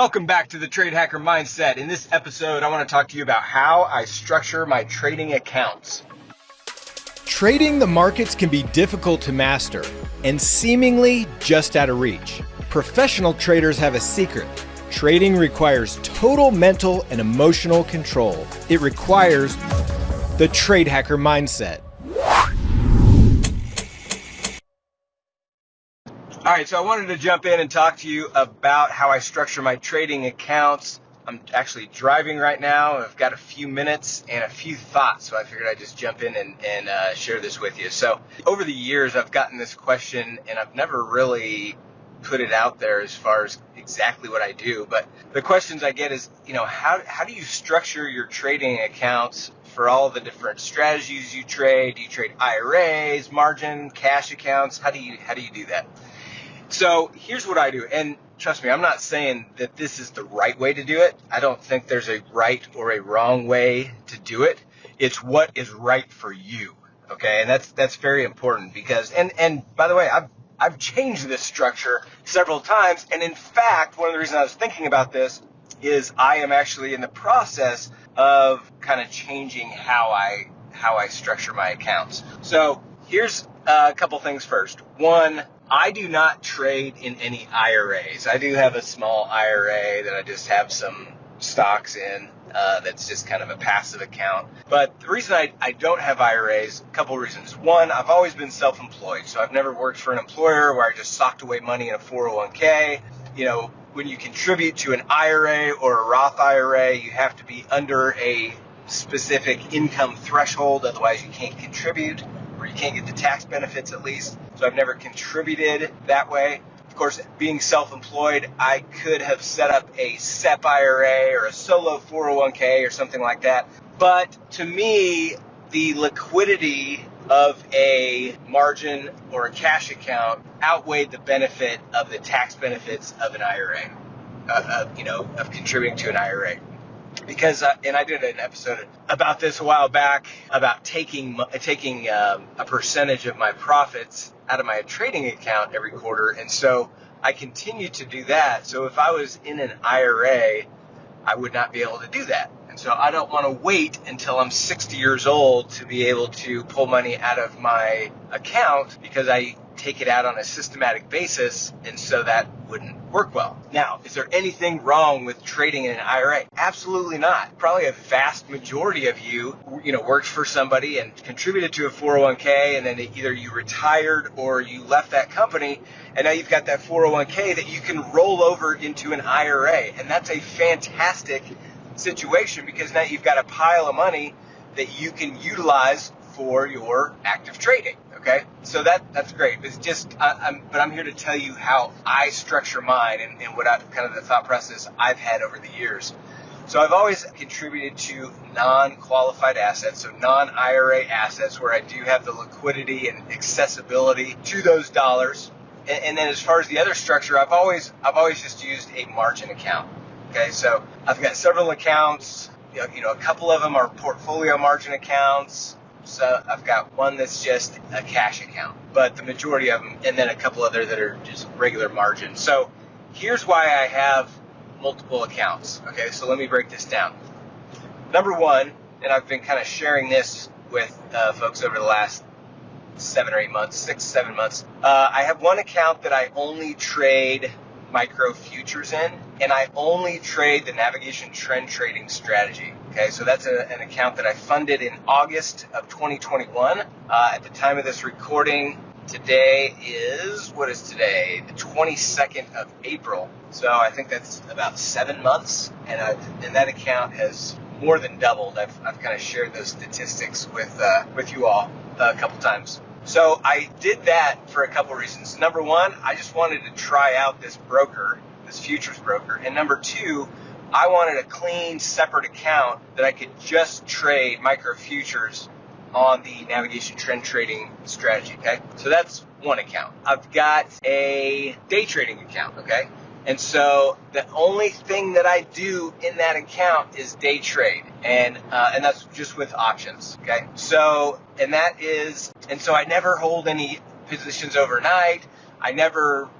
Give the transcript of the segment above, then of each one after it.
Welcome back to the Trade Hacker Mindset. In this episode, I want to talk to you about how I structure my trading accounts. Trading the markets can be difficult to master and seemingly just out of reach. Professional traders have a secret. Trading requires total mental and emotional control. It requires the Trade Hacker Mindset. All right, so I wanted to jump in and talk to you about how I structure my trading accounts. I'm actually driving right now. I've got a few minutes and a few thoughts, so I figured I'd just jump in and, and uh, share this with you. So, over the years, I've gotten this question, and I've never really put it out there as far as exactly what I do. But the questions I get is, you know, how, how do you structure your trading accounts for all the different strategies you trade? Do you trade IRAs, margin, cash accounts? How do you how do you do that? So here's what I do. And trust me, I'm not saying that this is the right way to do it. I don't think there's a right or a wrong way to do it. It's what is right for you. Okay. And that's, that's very important because, and, and by the way, I've, I've changed this structure several times. And in fact, one of the reasons I was thinking about this is I am actually in the process of kind of changing how I, how I structure my accounts. So here's a couple things first. One, I do not trade in any IRAs. I do have a small IRA that I just have some stocks in. Uh, that's just kind of a passive account. But the reason I, I don't have IRAs, a couple reasons. One, I've always been self-employed, so I've never worked for an employer where I just socked away money in a 401k. You know, when you contribute to an IRA or a Roth IRA, you have to be under a specific income threshold, otherwise you can't contribute you can't get the tax benefits at least. So I've never contributed that way. Of course, being self-employed, I could have set up a SEP IRA or a solo 401k or something like that. But to me, the liquidity of a margin or a cash account outweighed the benefit of the tax benefits of an IRA, uh, you know, of contributing to an IRA because uh, and I did an episode about this a while back about taking taking um, a percentage of my profits out of my trading account every quarter, and so I continue to do that. So if I was in an IRA, I would not be able to do that. And so I don't want to wait until I'm 60 years old to be able to pull money out of my account because I take it out on a systematic basis, and so that wouldn't work well. Now, is there anything wrong with trading in an IRA? Absolutely not. Probably a vast majority of you, you know, worked for somebody and contributed to a 401k, and then either you retired or you left that company, and now you've got that 401k that you can roll over into an IRA, and that's a fantastic situation because now you've got a pile of money that you can utilize for your active trading. Okay, so that that's great. It's just, I, am but I'm here to tell you how I structure mine and, and what I kind of the thought process I've had over the years. So I've always contributed to non-qualified assets, so non-IRA assets where I do have the liquidity and accessibility to those dollars. And, and then as far as the other structure, I've always I've always just used a margin account. Okay, so I've got several accounts. You know, a couple of them are portfolio margin accounts so I've got one that's just a cash account, but the majority of them, and then a couple other that are just regular margin. So here's why I have multiple accounts. Okay, so let me break this down. Number one, and I've been kind of sharing this with uh, folks over the last seven or eight months, six, seven months. Uh, I have one account that I only trade micro futures in, and I only trade the navigation trend trading strategy. Okay, so that's a, an account that I funded in August of 2021. Uh, at the time of this recording, today is what is today? The 22nd of April. So I think that's about seven months, and i and that account has more than doubled. I've, I've kind of shared those statistics with uh, with you all a couple times. So I did that for a couple reasons. Number one, I just wanted to try out this broker, this futures broker. And number two, I wanted a clean, separate account that I could just trade micro futures on the navigation trend trading strategy. Okay. So that's one account. I've got a day trading account. Okay. And so the only thing that I do in that account is day trade, and uh, and that's just with options. Okay, so and that is, and so I never hold any positions overnight. I never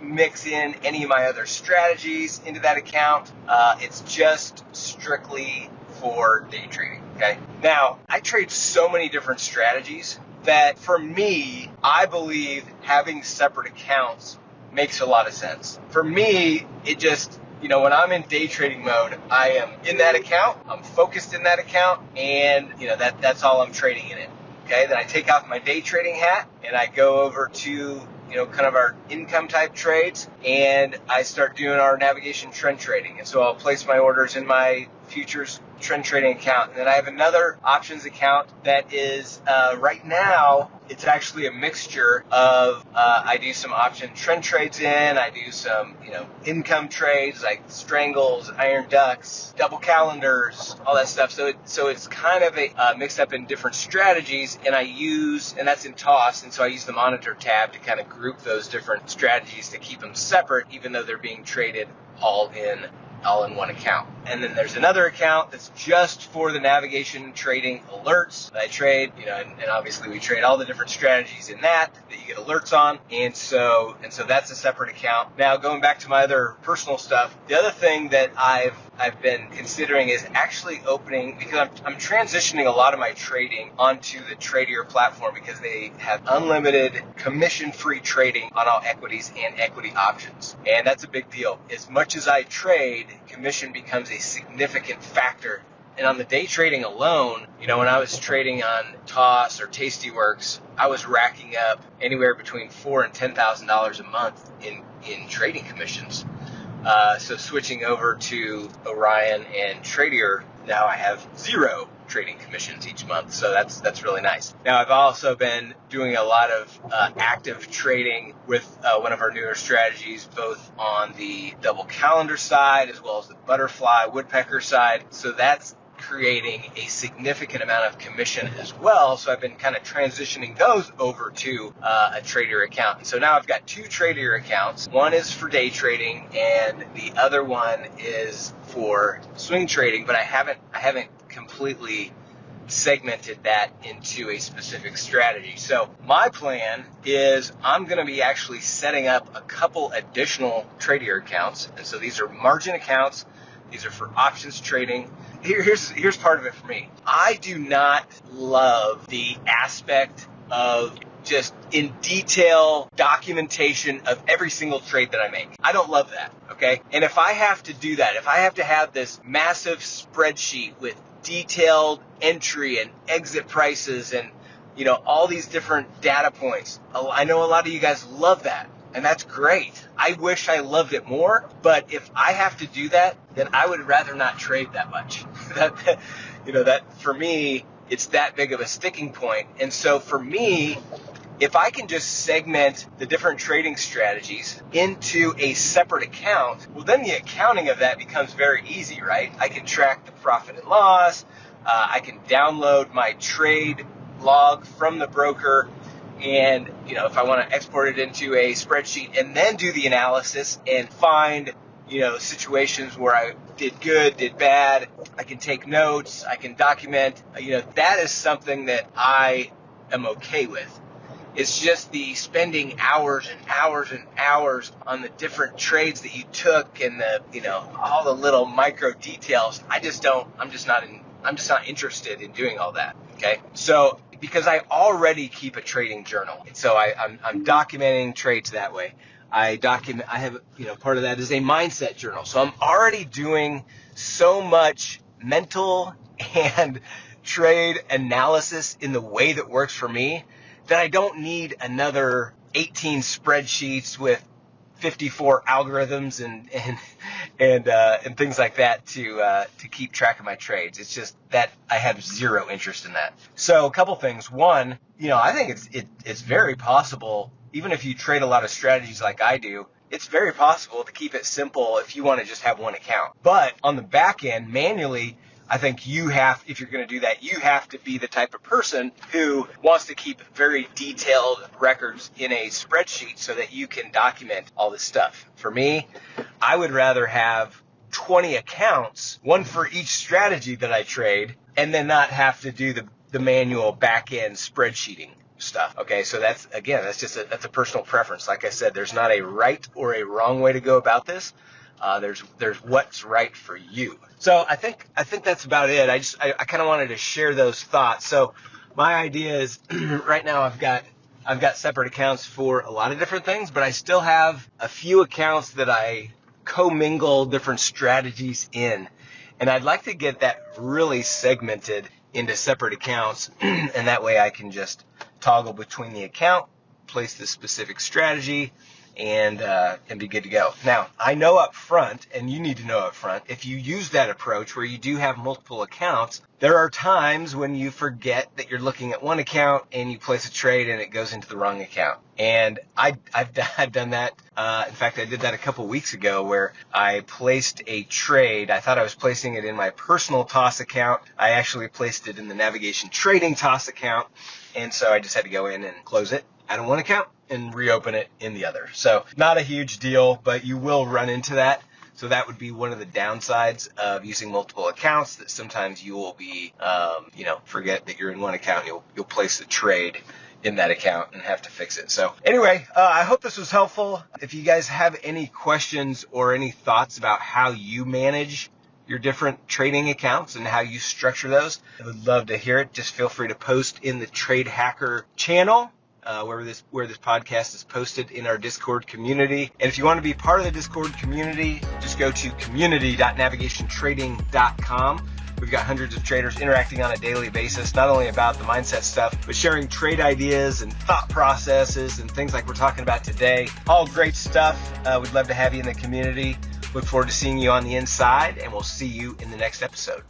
mix in any of my other strategies into that account. Uh, it's just strictly for day trading. Okay. Now, I trade so many different strategies that for me, I believe having separate accounts makes a lot of sense. For me, it just, you know, when I'm in day trading mode, I am in that account, I'm focused in that account, and, you know, that, that's all I'm trading in it. Okay. Then I take off my day trading hat and I go over to you know, kind of our income type trades, and I start doing our navigation trend trading. And so I'll place my orders in my futures trend trading account. And then I have another options account that is uh, right now it's actually a mixture of uh, I do some option trend trades in, I do some you know income trades like strangles, iron ducks, double calendars, all that stuff. So it, so it's kind of a uh, mixed up in different strategies, and I use and that's in TOS, and so I use the monitor tab to kind of group those different strategies to keep them separate, even though they're being traded all in all in one account. And then there's another account that's just for the navigation trading alerts that I trade, you know, and, and, obviously we trade all the different strategies in that that you get alerts on. And so, and so that's a separate account. Now going back to my other personal stuff, the other thing that I've I've been considering is actually opening because I'm, I'm transitioning a lot of my trading onto the Tradier platform because they have unlimited commission-free trading on all equities and equity options, and that's a big deal. As much as I trade, commission becomes a significant factor and on the day trading alone, you know, when I was trading on TOS or Tastyworks, I was racking up anywhere between four and ten thousand dollars a month in in trading commissions. Uh, so switching over to Orion and Tradier, now I have zero trading commissions each month. So that's that's really nice. Now I've also been doing a lot of uh, active trading with uh, one of our newer strategies, both on the double calendar side as well as the butterfly woodpecker side. So that's creating a significant amount of commission as well. So I've been kind of transitioning those over to uh, a Tradier account. And so now I've got two Tradier accounts. One is for day trading, and the other one is for swing trading. But I haven't I haven't completely segmented that into a specific strategy. So my plan is I'm going to be actually setting up a couple additional Tradier accounts. And so these are margin accounts. These are for options trading here, here's here's part of it for me. I do not love the aspect of just in detail documentation of every single trade that I make. I don't love that, okay? And if I have to do that, if I have to have this massive spreadsheet with detailed entry and exit prices and you know all these different data points, I know a lot of you guys love that and that's great. I wish I loved it more, but if I have to do that, then I would rather not trade that much. that, you know, that for me, it's that big of a sticking point. And so for me, if I can just segment the different trading strategies into a separate account, well, then the accounting of that becomes very easy, right? I can track the profit and loss. Uh, I can download my trade log from the broker and you know if I want to export it into a spreadsheet and then do the analysis and find you know situations where I did good, did bad, I can take notes, I can document. You know that is something that I am okay with. It's just the spending hours and hours and hours on the different trades that you took and the you know all the little micro details. I just don't. I'm just not in. I'm just not interested in doing all that. Okay, so because I already keep a trading journal. So I, I'm, I'm documenting trades that way. I document, I have, you know, part of that is a mindset journal. So I'm already doing so much mental and trade analysis in the way that works for me that I don't need another 18 spreadsheets with 54 algorithms and and and uh, and things like that to uh, to keep track of my trades. It's just that I have zero interest in that. So a couple things. One, you know, I think it's it, it's very possible, even if you trade a lot of strategies like I do, it's very possible to keep it simple if you want to just have one account. But on the back end, manually, I think you have, if you're going to do that, you have to be the type of person who wants to keep very detailed records in a spreadsheet so that you can document all this stuff. For me, I would rather have 20 accounts, one for each strategy that I trade, and then not have to do the, the manual back end spreadsheeting. stuff. Okay, so that's again, that's just a, that's a personal preference. Like I said, there's not a right or a wrong way to go about this. Uh, there's there's what's right for you. So I think I think that's about it. I just I, I kind of wanted to share those thoughts. So my idea is right now I've got I've got separate accounts for a lot of different things, but I still have a few accounts that I commingle different strategies in. And I'd like to get that really segmented into separate accounts, and that way I can just toggle between the account, place the specific strategy, and uh, and be good to go. Now, I know up front, and you need to know up front, if you use that approach where you do have multiple accounts, there are times when you forget that you're looking at one account and you place a trade and it goes into the wrong account. And I, I've, I've done that. Uh, in fact, I did that a couple weeks ago where I placed a trade. I thought I was placing it in my personal TOS account. I actually placed it in the navigation trading TOS account. And so I just had to go in and close it out of one account and reopen it in the other. So not a huge deal, but you will run into that. So that would be one of the downsides of using multiple accounts. That sometimes you will be, um, you know, forget that you're in one account. You'll you'll place the trade in that account and have to fix it. So anyway, uh, I hope this was helpful. If you guys have any questions or any thoughts about how you manage your different trading accounts and how you structure those, I would love to hear it. Just feel free to post in the Trade Hacker channel uh, where this where this podcast is posted in our Discord community. And if you want to be part of the Discord community, just go to community.navigationtrading.com. We've got hundreds of traders interacting on a daily basis, not only about the mindset stuff, but sharing trade ideas and thought processes and things like we're talking about today. All great stuff. Uh, we'd love to have you in the community. Look forward to seeing you on the inside, and we'll see you in the next episode.